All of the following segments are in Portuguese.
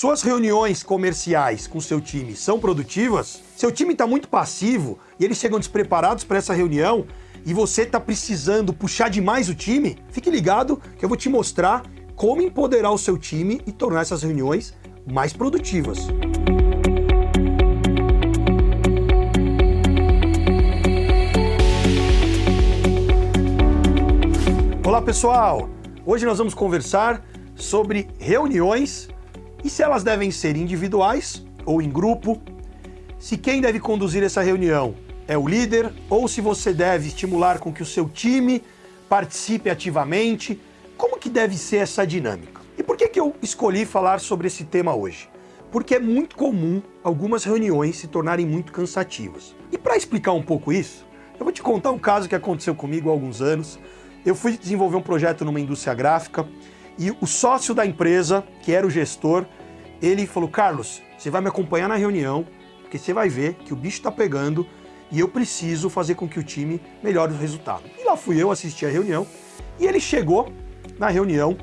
Suas reuniões comerciais com seu time são produtivas? Seu time está muito passivo e eles chegam despreparados para essa reunião e você está precisando puxar demais o time? Fique ligado que eu vou te mostrar como empoderar o seu time e tornar essas reuniões mais produtivas. Olá pessoal! Hoje nós vamos conversar sobre reuniões e se elas devem ser individuais ou em grupo, se quem deve conduzir essa reunião é o líder ou se você deve estimular com que o seu time participe ativamente, como que deve ser essa dinâmica? E por que, que eu escolhi falar sobre esse tema hoje? Porque é muito comum algumas reuniões se tornarem muito cansativas. E para explicar um pouco isso, eu vou te contar um caso que aconteceu comigo há alguns anos. Eu fui desenvolver um projeto numa indústria gráfica e o sócio da empresa, que era o gestor, ele falou: Carlos, você vai me acompanhar na reunião, porque você vai ver que o bicho está pegando e eu preciso fazer com que o time melhore o resultado. E lá fui eu assistir a reunião e ele chegou na reunião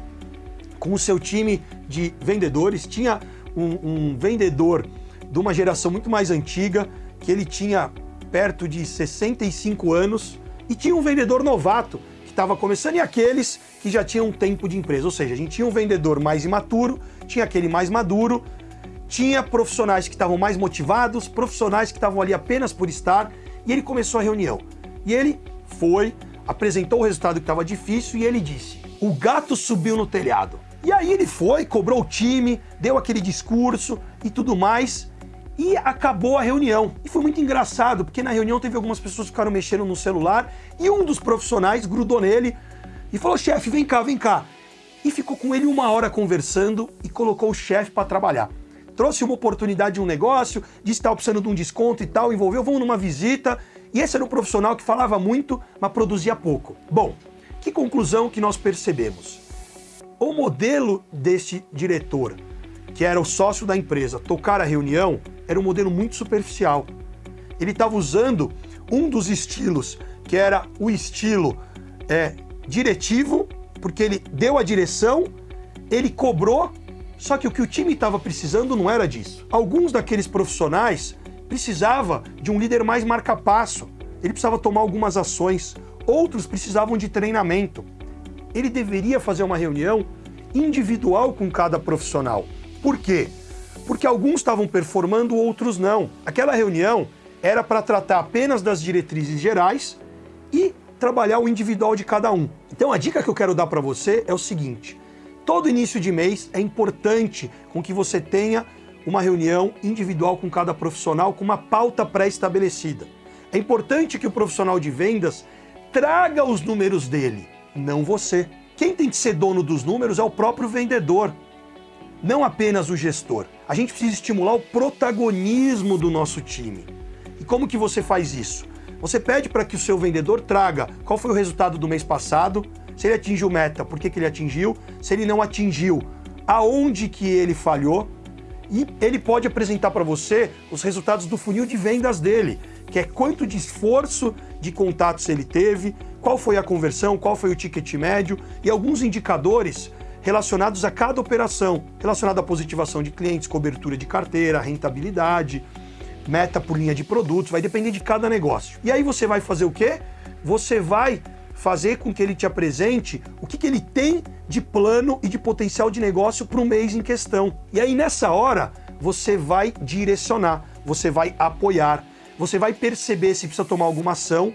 com o seu time de vendedores. Tinha um, um vendedor de uma geração muito mais antiga, que ele tinha perto de 65 anos, e tinha um vendedor novato estava começando e aqueles que já tinham tempo de empresa. Ou seja, a gente tinha um vendedor mais imaturo, tinha aquele mais maduro, tinha profissionais que estavam mais motivados, profissionais que estavam ali apenas por estar, e ele começou a reunião. E ele foi, apresentou o resultado que estava difícil e ele disse: o gato subiu no telhado. E aí ele foi, cobrou o time, deu aquele discurso e tudo mais. E acabou a reunião. E foi muito engraçado, porque na reunião teve algumas pessoas que ficaram mexendo no celular e um dos profissionais grudou nele e falou: chefe, vem cá, vem cá. E ficou com ele uma hora conversando e colocou o chefe para trabalhar. Trouxe uma oportunidade de um negócio, disse que estava precisando de um desconto e tal, envolveu, vamos numa visita. E esse era um profissional que falava muito, mas produzia pouco. Bom, que conclusão que nós percebemos? O modelo deste diretor, que era o sócio da empresa, tocar a reunião, era um modelo muito superficial. Ele estava usando um dos estilos, que era o estilo é, diretivo, porque ele deu a direção, ele cobrou, só que o que o time estava precisando não era disso. Alguns daqueles profissionais precisava de um líder mais marca-passo, ele precisava tomar algumas ações, outros precisavam de treinamento. Ele deveria fazer uma reunião individual com cada profissional. Por quê? porque alguns estavam performando, outros não. Aquela reunião era para tratar apenas das diretrizes gerais e trabalhar o individual de cada um. Então a dica que eu quero dar para você é o seguinte: todo início de mês é importante com que você tenha uma reunião individual com cada profissional com uma pauta pré-estabelecida. É importante que o profissional de vendas traga os números dele, não você. Quem tem que ser dono dos números é o próprio vendedor não apenas o gestor. A gente precisa estimular o protagonismo do nosso time. E como que você faz isso? Você pede para que o seu vendedor traga qual foi o resultado do mês passado, se ele atingiu meta, por que, que ele atingiu, se ele não atingiu, aonde que ele falhou, e ele pode apresentar para você os resultados do funil de vendas dele, que é quanto de esforço de contatos ele teve, qual foi a conversão, qual foi o ticket médio e alguns indicadores relacionados a cada operação, relacionado à positivação de clientes, cobertura de carteira, rentabilidade, meta por linha de produtos, vai depender de cada negócio. E aí você vai fazer o quê? Você vai fazer com que ele te apresente o que, que ele tem de plano e de potencial de negócio para o mês em questão. E aí nessa hora você vai direcionar, você vai apoiar, você vai perceber se precisa tomar alguma ação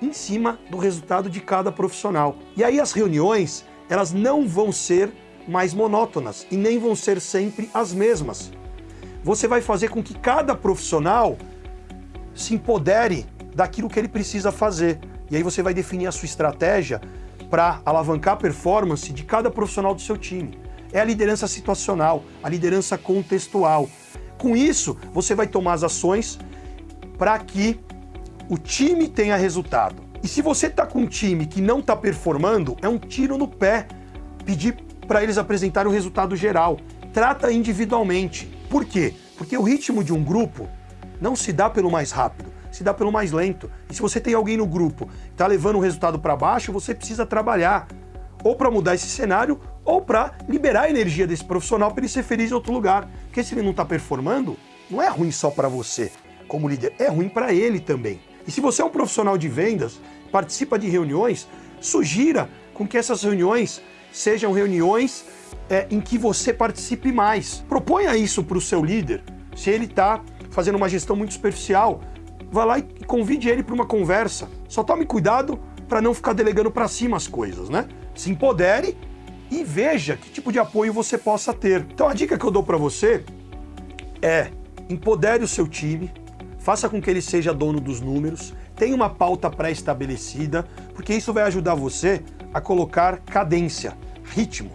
em cima do resultado de cada profissional. E aí as reuniões elas não vão ser mais monótonas e nem vão ser sempre as mesmas. Você vai fazer com que cada profissional se empodere daquilo que ele precisa fazer. E aí você vai definir a sua estratégia para alavancar a performance de cada profissional do seu time. É a liderança situacional, a liderança contextual. Com isso, você vai tomar as ações para que o time tenha resultado. E se você está com um time que não está performando, é um tiro no pé pedir para eles apresentarem o resultado geral. Trata individualmente. Por quê? Porque o ritmo de um grupo não se dá pelo mais rápido, se dá pelo mais lento. E se você tem alguém no grupo que está levando o resultado para baixo, você precisa trabalhar ou para mudar esse cenário ou para liberar a energia desse profissional para ele ser feliz em outro lugar. Porque se ele não está performando, não é ruim só para você como líder, é ruim para ele também. E se você é um profissional de vendas, participa de reuniões, sugira com que essas reuniões sejam reuniões é, em que você participe mais. Proponha isso para o seu líder. Se ele está fazendo uma gestão muito superficial, vá lá e convide ele para uma conversa. Só tome cuidado para não ficar delegando para cima as coisas, né? Se empodere e veja que tipo de apoio você possa ter. Então a dica que eu dou para você é empodere o seu time, faça com que ele seja dono dos números, tenha uma pauta pré-estabelecida, porque isso vai ajudar você a colocar cadência, ritmo.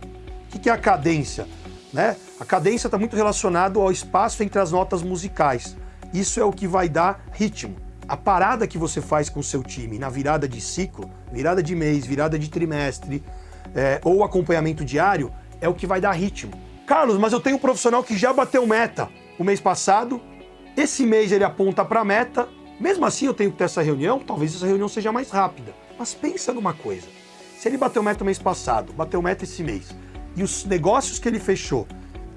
O que é a cadência? Né? A cadência está muito relacionado ao espaço entre as notas musicais. Isso é o que vai dar ritmo. A parada que você faz com o seu time na virada de ciclo, virada de mês, virada de trimestre, é, ou acompanhamento diário, é o que vai dar ritmo. Carlos, mas eu tenho um profissional que já bateu meta o mês passado, esse mês ele aponta para a meta, mesmo assim eu tenho que ter essa reunião, talvez essa reunião seja mais rápida. Mas pensa numa coisa, se ele bateu meta o mês passado, bateu meta esse mês, e os negócios que ele fechou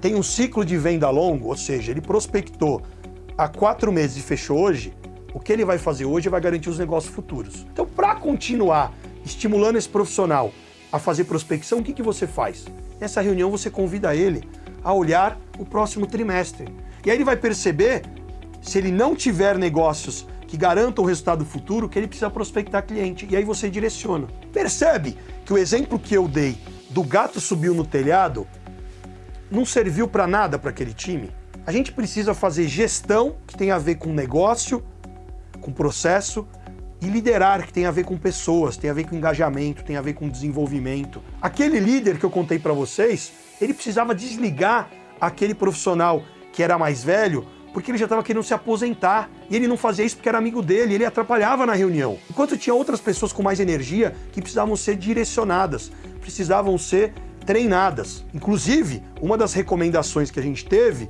tem um ciclo de venda longo, ou seja, ele prospectou há quatro meses e fechou hoje, o que ele vai fazer hoje vai garantir os negócios futuros. Então, para continuar estimulando esse profissional a fazer prospecção, o que, que você faz? Nessa reunião você convida ele a olhar o próximo trimestre. E aí ele vai perceber, se ele não tiver negócios que garantam o resultado futuro, que ele precisa prospectar cliente. E aí você direciona. Percebe que o exemplo que eu dei do gato subiu no telhado não serviu para nada para aquele time? A gente precisa fazer gestão que tem a ver com negócio, com processo, e liderar, que tem a ver com pessoas, tem a ver com engajamento, tem a ver com desenvolvimento. Aquele líder que eu contei para vocês, ele precisava desligar aquele profissional que era mais velho, porque ele já estava querendo se aposentar. E ele não fazia isso porque era amigo dele, ele atrapalhava na reunião. Enquanto tinha outras pessoas com mais energia que precisavam ser direcionadas, precisavam ser treinadas. Inclusive, uma das recomendações que a gente teve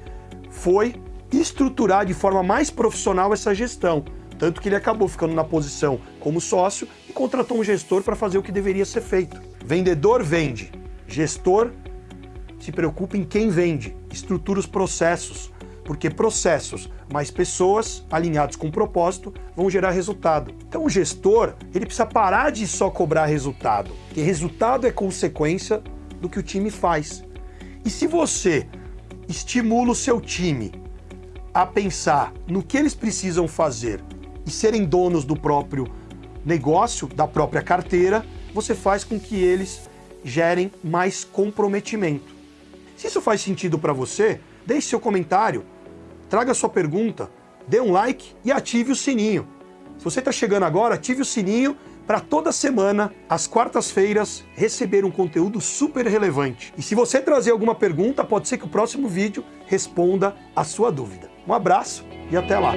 foi estruturar de forma mais profissional essa gestão. Tanto que ele acabou ficando na posição como sócio e contratou um gestor para fazer o que deveria ser feito. Vendedor vende, gestor se preocupa em quem vende, estrutura os processos, porque processos mais pessoas alinhados com propósito vão gerar resultado. Então o gestor, ele precisa parar de só cobrar resultado, porque resultado é consequência do que o time faz. E se você estimula o seu time a pensar no que eles precisam fazer e serem donos do próprio negócio, da própria carteira, você faz com que eles gerem mais comprometimento. Se isso faz sentido para você, deixe seu comentário, traga sua pergunta, dê um like e ative o sininho. Se você está chegando agora, ative o sininho para toda semana, às quartas-feiras, receber um conteúdo super relevante. E se você trazer alguma pergunta, pode ser que o próximo vídeo responda a sua dúvida. Um abraço e até lá!